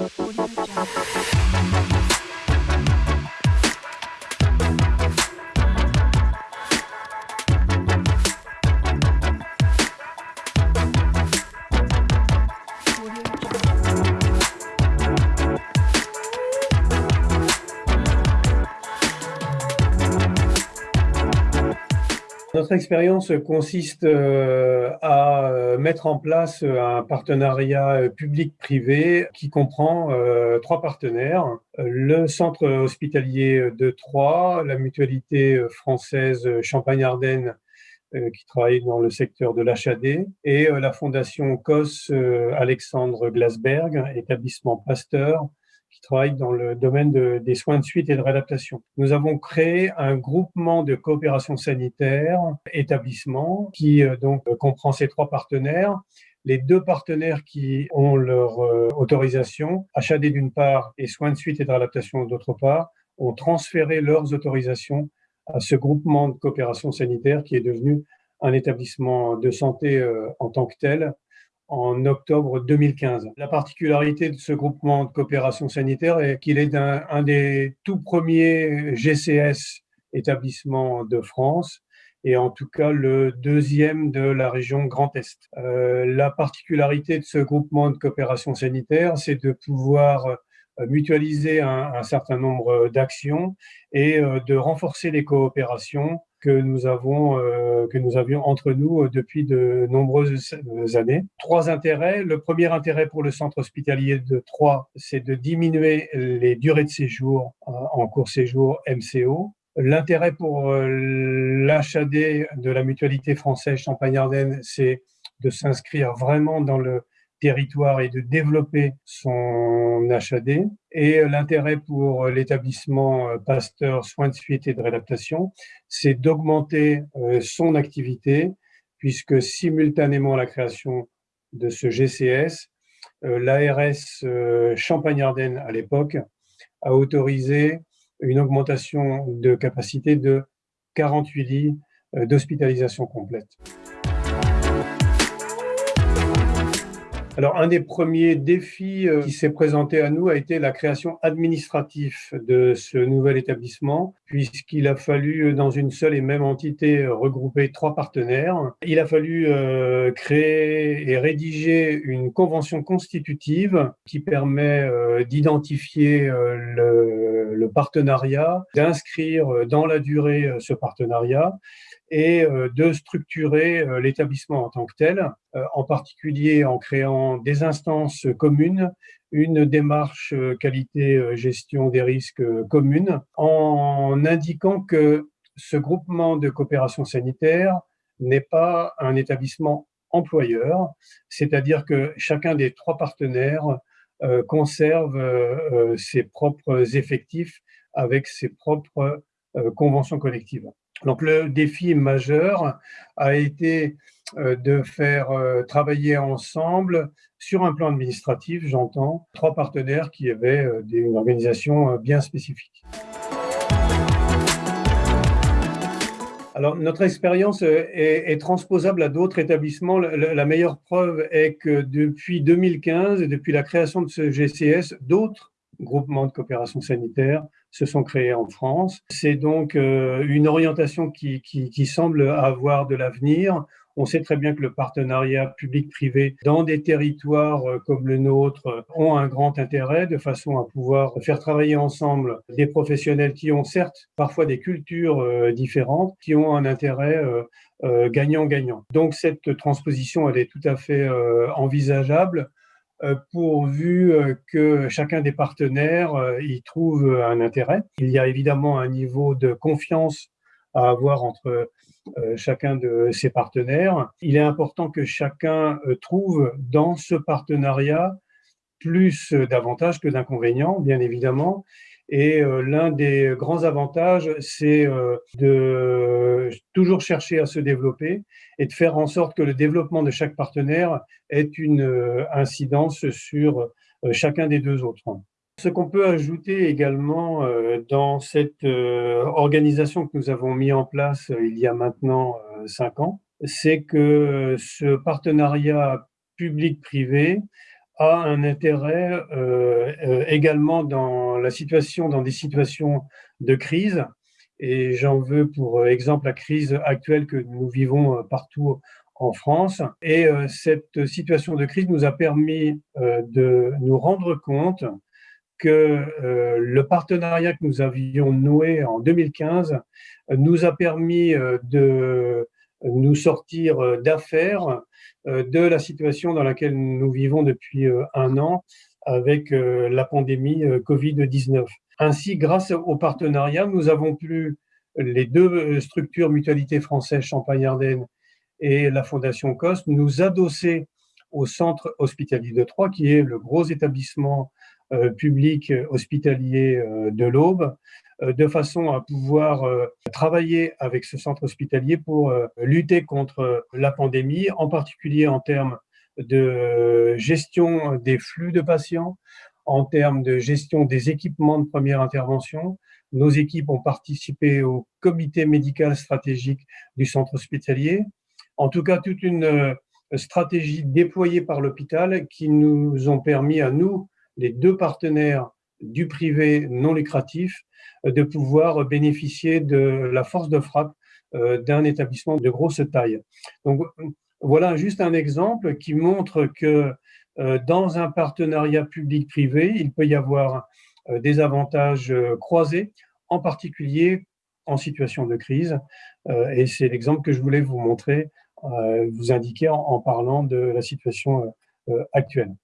Audio Jungle. Notre expérience consiste euh, à euh, mettre en place un partenariat public-privé qui comprend euh, trois partenaires. Le centre hospitalier de Troyes, la mutualité française Champagne-Ardenne qui travaille dans le secteur de l'HAD, et la fondation COS Alexandre Glasberg, établissement Pasteur, travaille dans le domaine des soins de suite et de réadaptation. Nous avons créé un groupement de coopération sanitaire établissement qui euh, donc comprend ces trois partenaires. Les deux partenaires qui ont leur euh, autorisation, HAD d'une part et soins de suite et de réadaptation d'autre part, ont transféré leurs autorisations à ce groupement de coopération sanitaire qui est devenu un établissement de santé euh, en tant que tel en octobre 2015. La particularité de ce groupement de coopération sanitaire est qu'il est un, des tout premiers GCS établissements de France et en tout cas le deuxième de la région Grand Est. Euh, la particularité de ce groupement de coopération sanitaire, c'est de pouvoir euh, mutualiser un, certain nombre d'actions et euh, de renforcer les coopérations que nous avons, euh, que nous avions entre nous euh, depuis de nombreuses années. Trois intérêts. Le premier intérêt pour le centre hospitalier de Troyes, c'est de diminuer les durées de séjour euh, en court séjour MCO. L'intérêt pour l'HAD de la mutualité française Champagne-Ardenne, c'est de s'inscrire vraiment dans le territoire et de développer son HAD. Et l'intérêt pour l'établissement euh, Pasteur Soins de suite et de réadaptation, c'est d'augmenter euh, son activité, puisque simultanément à la création de ce GCS, euh, l'ARS Champagne-Ardenne à l'époque a autorisé une augmentation de capacité de 48 lits d'hospitalisation complète. Alors, un des premiers défis euh, qui s'est présenté à nous a été la création administrative de ce nouvel établissement, puisqu'il a fallu, euh, dans une seule et même entité, regrouper trois partenaires. Il a fallu euh, créer et rédiger une convention constitutive qui permet d'identifier le, le partenariat, d'inscrire dans la durée ce partenariat et euh, de structurer euh, l'établissement en tant que tel, euh, en particulier en créant des instances communes, une démarche qualité-gestion des risques communes, en indiquant que ce groupement de coopération sanitaire n'est pas un établissement employeur, c'est-à-dire que chacun des trois partenaires conserve ses propres effectifs avec ses propres conventions collectives. Donc le défi majeur a été euh, de faire euh, travailler ensemble sur un plan administratif, j'entends, trois partenaires qui avaient euh, une organisation bien spécifique. Alors, notre expérience est, transposable à d'autres établissements. La, meilleure preuve est que depuis 2015 et depuis la création de ce GCS, d'autres groupements de coopération sanitaire se sont créés en France. C'est donc euh, une orientation qui, qui, semble avoir de l'avenir. On sait très bien que le partenariat public-privé dans des territoires euh, comme le nôtre euh, ont un grand intérêt de façon à pouvoir faire travailler ensemble des professionnels qui ont certes parfois des cultures différentes, qui ont un intérêt gagnant-gagnant. Donc cette transposition, elle est tout à fait envisageable euh, pourvu euh, que chacun des partenaires euh, y trouve un intérêt. Il y a évidemment un niveau de confiance à avoir entre chacun de ses partenaires. Il est important que chacun trouve dans ce partenariat plus d'avantages que d'inconvénients, bien évidemment, et euh, l'un des grands avantages, c'est euh, de toujours chercher à se développer et de faire en sorte que le développement de chaque partenaire ait une euh, incidence sur chacun des deux autres. Ce qu'on peut ajouter également dans cette organisation que nous avons mis en place il y a maintenant cinq ans, c'est que ce partenariat public-privé a un intérêt également dans la situation, dans des situations de crise. Et j'en veux pour exemple la crise actuelle que nous vivons partout en France. Et cette situation de crise nous a permis de nous rendre compte que le partenariat que nous avions noué en 2015 nous a permis de nous sortir d'affaires de la situation dans laquelle nous vivons depuis un an avec la pandémie Covid-19. Ainsi, grâce au partenariat, nous avons pu, les deux structures Mutualité française Champagne-Ardenne et la Fondation COST, nous adosser au centre hospitalier de Troyes, qui est le gros établissement euh, public hospitalier euh, de l'Aube, euh, de façon à pouvoir travailler avec ce centre hospitalier pour lutter contre la pandémie, en particulier en termes de gestion des flux de patients, en termes de gestion des équipements de première intervention. Nos équipes ont participé au comité médical stratégique du centre hospitalier. En tout cas, toute une stratégie déployée par l'hôpital qui nous ont permis à nous, les deux partenaires du privé non lucratif, euh, de pouvoir bénéficier de la force de frappe euh, d'un établissement de grosse taille. Donc voilà juste un exemple qui montre que euh, dans un partenariat public-privé, il peut y avoir des avantages croisés, en particulier en situation de crise. Et c'est l'exemple que je voulais vous montrer, vous indiquer en parlant de la situation actuelle.